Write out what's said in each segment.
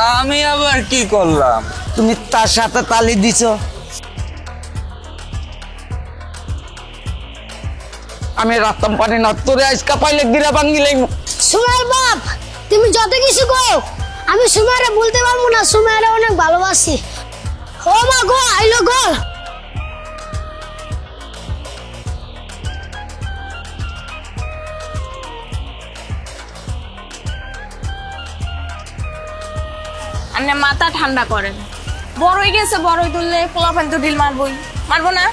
আমি আবার কি করলাম? তুমি তার সাথে তালি দিছ। আমি রাখতাম পানি না, তোরে আজকা পাইলে গিরা লাগবো। সুমার বাপ, তুমি যত কিছু কো আমি সুমারে বলতে পারব না সুমারে অনেক ভালোবাসি। ও মা গো, আইলো গো। আপনি মাথা ঠান্ডা করেন। বড়ই গেছে, বড়ই তুললে পোলাপান তো ঢিল মারবই। মারবো না?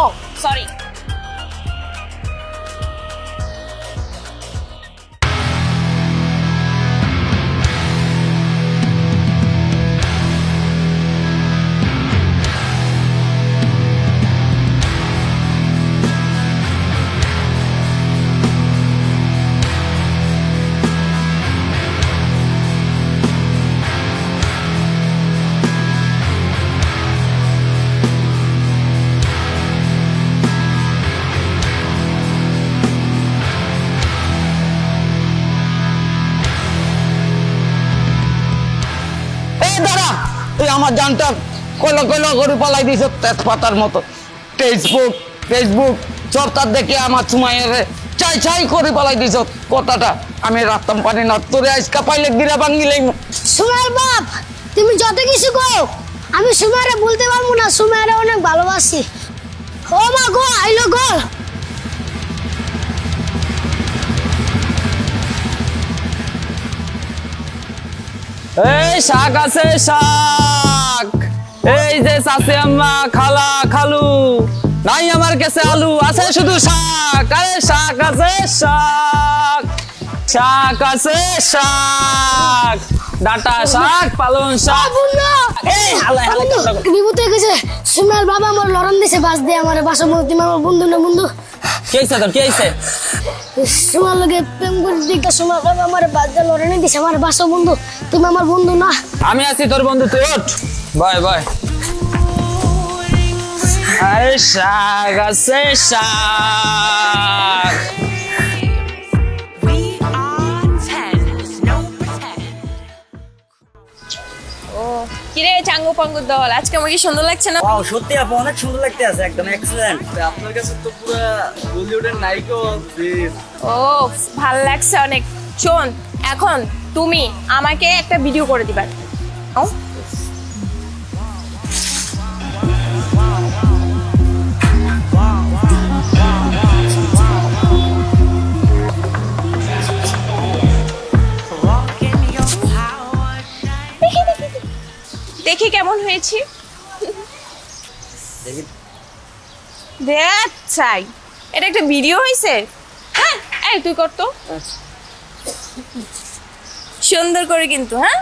ও সরি আমার জানটা কইলো কইলো করে পালাই দিছ তেজপাতার মতো। ফেসবুক ফেসবুক সব তার দেখে আমার সময়ের চাই চাই করে পালাই দিছ কথাটা। আমি রাখতাম পারি না, তোরে আজকা পাইলে গিরা লাগবো সুমার বাপ, তুমি যত কিছু কো আমি সুমারে বলতে পারব না সুমারে অনেক ভালোবাসি। ও মা গো, আইলো গো। এই শাক আছে শাক। এই যে চাষে আম্মা খালা খালু। নাই আমার কাছে আলু আছে শুধু শাক। আরে শাক আছে শাক। শাক আছে শাক। ডাটা শাক পালং শাক। এই হালাই হালাই কান্না হয়ে গেছে সুমার বাবা আমার লড়ন দিছে বাস দিয়ে আমার বাসা তুমি আমার বন্ধু না বন্ধু? কি আইছে তোর? কি আইছে তোমার লগে প্রেম করে দিকে সময় আমার বাজে লড়ানি দিছে। আমার বাসো বন্ধু তুমি আমার বন্ধু না। আমি আছি তোর বন্ধু তুই ওঠ বাই বাই আরে শাক আছে শাক। চাঙ্গু পাঙ্গু দল। আজকে আমার কি সুন্দর লাগছে না? ওয়াও সত্যি আপু অনেক সুন্দর লাগতে আছে একদম এক্সেলেন্ট আপনার কাছে তো পুরো বলিউডের নায়িকা ও ভালো লাগছে অনেক। শোন এখন তুমি আমাকে একটা ভিডিও করে দিবার দেখি কেমন হয়েছি। দেখ। চাই। এটা একটা ভিডিও হয়েছে হ্যাঁ এই তুই কর তো। সুন্দর করে কিন্তু হ্যাঁ.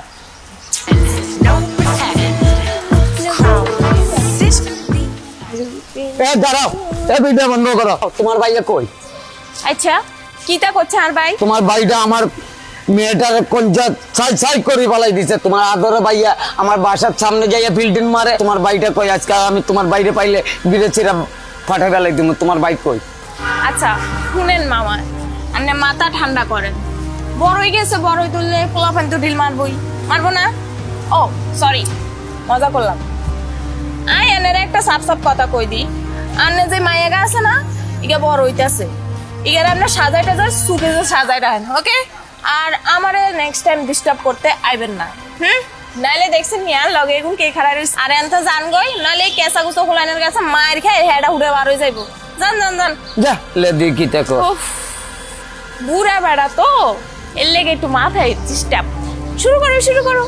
এ দাঁড়াও। এ ভিডিও বন্ধ করো। তোমার ভাইয়া কই? আচ্ছা কিতা করছে আর ভাই? তোমার ভাইটা আমার মেয়েটার কঞ্জা ছাই ছাই করে পালাই দিছে। তোমার আদরে ভাইয়া আমার বাসার সামনে যাইয়া ফিল্ডিং মারে। তোমার ভাইটা কই? আজকে আমি তোমার বাইরে পাইলে বিরে চিরা ফাটাই ফেলাই দিব তোমার বাইক কই? আচ্ছা শুনেন মামা, আপনি মাথা ঠান্ডা করেন। বড়ই গেছে, বড় বড়ই তুললে পোলাপান তো ঢিল মারবই। মারবো না? ও সরি মজা করলাম। আই এনের একটা সাপ সাপ কথা কই দি। আনে যে মায়াগা আছে না, ইগা বড় হইতাছে। ইগার আপনার সাজাই টাজাই সুপে যে সাজাই রাখেন ওকে আর আমারে নেক্সট টাইম ডিস্টার্ব করতে আইবেন না। হুম? নাইলে দেখছেন মিয়া লগে এগুন কে খাড়া রইছে। আর এনতে জান গই নাইলে কেসা গুছো হোলানের কাছে মায়ের খায় হেডা উড়ে বার হয়ে যাইবো। জান জান জান। যা লে দেখি দেখো। বুড়া বেড়া তো। এর লেগে একটু মাথায় ডিস্টার্ব শুরু করো শুরু করো।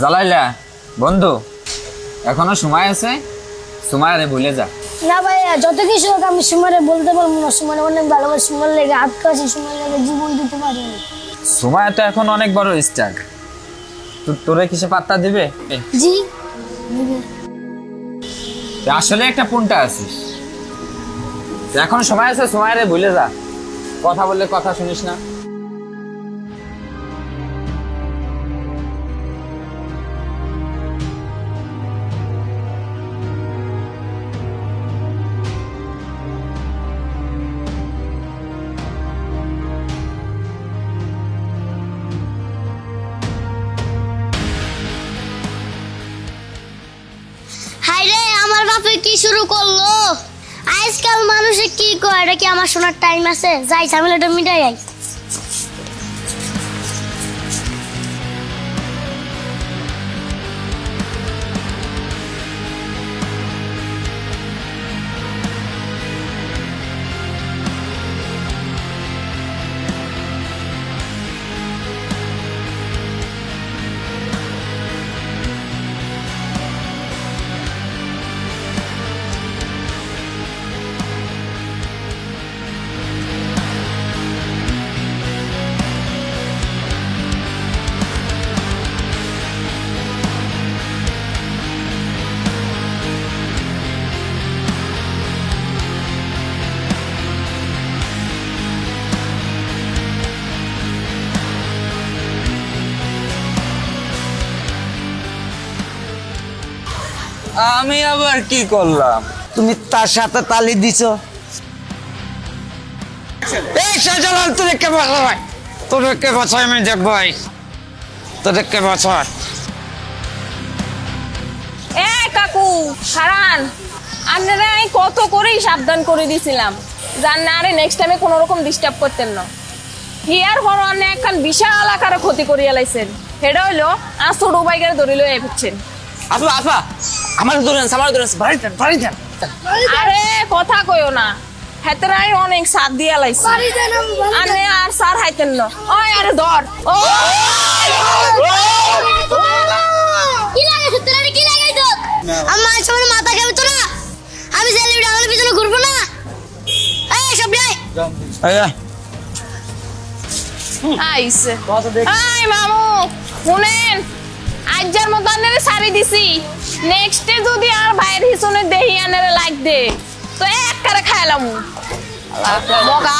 জ্বালাইলা বন্ধু। এখনও সময় আছে? সময় আরে ভুলে যা। না ভাইয়া যত কিছু হোক আমি সুমারে বলতে পারব না। সুমারে অনেক ভালোবাসি সুমার লেগে আটকা আছি সুমার লেগে জীবন দিতে পারি সময় তো এখন অনেক বড় স্টার তোরে কিসে পাত্তা দিবে? জি। আসলে একটা পুনটা আছিস। এখন সময় আছে সময় রে ভুলে যা। কথা বললে কথা শুনিস না। বাপে কি শুরু করল? আজকাল মানুষে কি কয়? এটা কি আমার শোনার টাইম আছে? যাই, ঝামেলাটা মিটাই আই আমি আবার কি করলাম? তুমি তার সাথে তালি দিছো? এই শাহজালাল তোরে কে বাঁচায় তোরে কে বাঁচায় আমি দেখব এই। তোরে কে বাঁচায় এ কাকু হারান আপনারা আমি কত করেই সাবধান করে দিছিলাম। জান না আরে নেক্সট টাইমে কোনো রকম ডিস্টার্ব করতেন না। হিয়ার অনেক একখান বিশাল আকারে ক্ষতি করিয়া লাইছেন। সেটা হইল আর ছোট বাইকের ধরি লয়ে ফুটছেন আপা আপা আমার ধরেন আমার ধরেন বাড়ি যান বাড়ি যান আরে কথা কইও না। হেতরাই অনেক সাথ দিয়া লাইছে। আনে আর সার হাইতেন না। ওই আরে ধর। ও! কি আরে কি আমার সামনে মাথা খাবে তো না? আমি সেলিব্রিটি আমার পিছনে ঘুরবো না। এই সব আইছে আই মামু। শুনেন আজ্জার মতো সারি দিছি। নেক্সটে যদি আর ভাইয়ের হিসনে দেহি আনারে লাগ দে তো এক করে খাইলাম। মগা